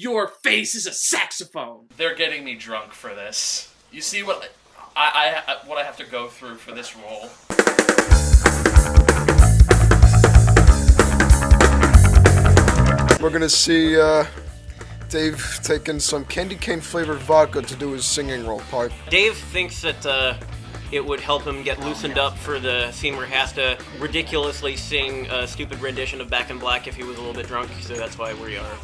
Your face is a saxophone. They're getting me drunk for this. You see what I, I what I have to go through for this role. We're gonna see uh, Dave taking some candy cane flavored vodka to do his singing role part. Dave thinks that uh, it would help him get loosened up for the scene where he has to ridiculously sing a stupid rendition of Back in Black if he was a little bit drunk, so that's why we are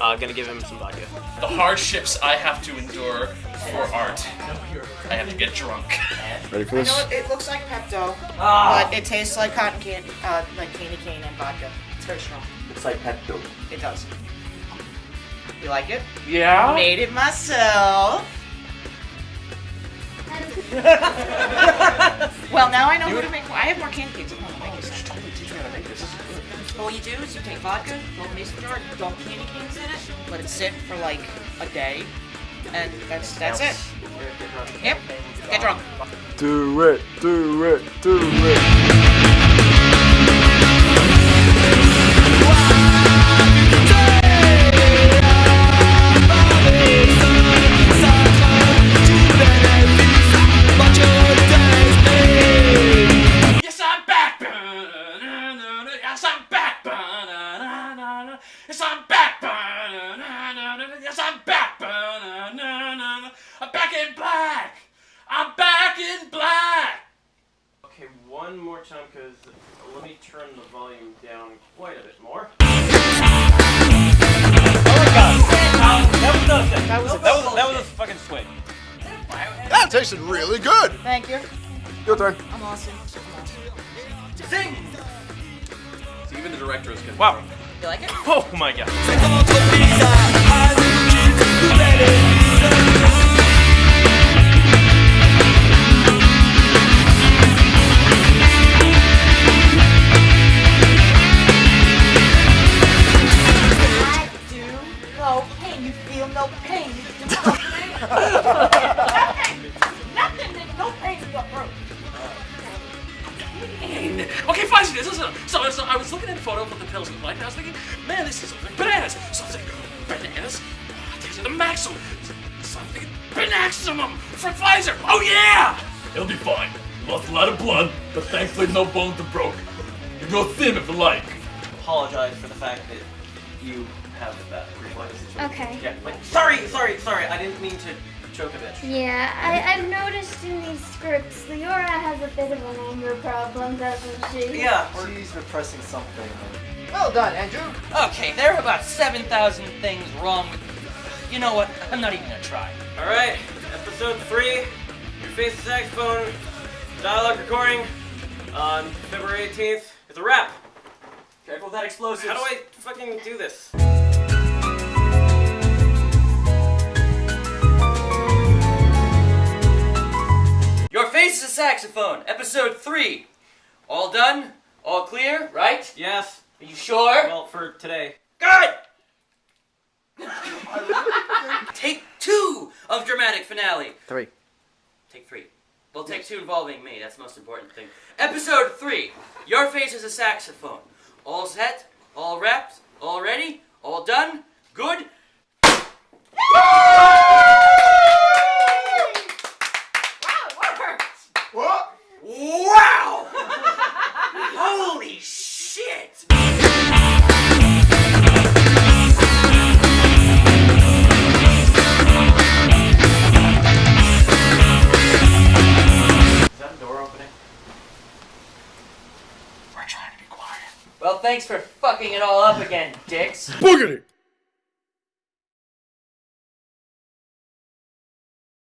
uh, gonna give him some vodka. The hardships I have to endure for art. I have to get drunk. Ready for I this? know it, it looks like Pepto, but it tastes like cotton candy, uh, like candy cane and vodka. It's very strong. It's like Pepto. It does. You like it? Yeah? Made it myself. well, now I know who to make. I have more candy canes at home. Make you some. All you do is you take vodka, a mason jar, dump candy canes in it, let it sit for like a day, and that's that's it. Yep. Get drunk. Do it, do it, do it. Yes, I'm back. I'm back in black. I'm back in black. Okay, one more time, because let me turn the volume down quite a bit more. That was nothing. That was a That was, that was a fucking swing. That tasted really good. Thank you. Your turn. I'm awesome. Sing! So even the director is good. Wow. You like it? Oh my god. Nothing. Nothing. There's no pain in your throat. Okay, fine. So, so, so, so I was looking at a photo of what the pills in the light, and I was thinking, man, this is like bananas. So I was like, bananas? Oh, ah, these are the maximum. So I'm thinking, Banaximum from Pfizer. Oh yeah! It'll be fine. Lost a lot of blood, but thankfully no bones are broken. You can go thin if you like. Apologize for the fact that you have that reflex situation. Okay. Yeah, like, sorry, sorry, sorry, I didn't mean to choke a bitch. Yeah, I, I've noticed in these scripts, Leora has a bit of an anger problem, doesn't she? Yeah, She's repressing something. Well done, Andrew. Okay, there are about 7,000 things wrong with. You know what? I'm not even gonna try. Alright, episode three, Your Face the Saxophone, dialogue recording on February 18th. It's a wrap. Careful with that explosive. How do I fucking do this? Your Face is a Saxophone, episode 3. All done? All clear, right? Yes. Are you sure? Well, for today. Good! take two of dramatic finale. Three. Take three. Well, take two involving me. That's the most important thing. Episode three. Your face is a saxophone. All set. All wrapped. All ready. All done. Good. Thanks for fucking it all up again, dicks. Boogity!